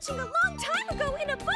catching a long time ago in a book!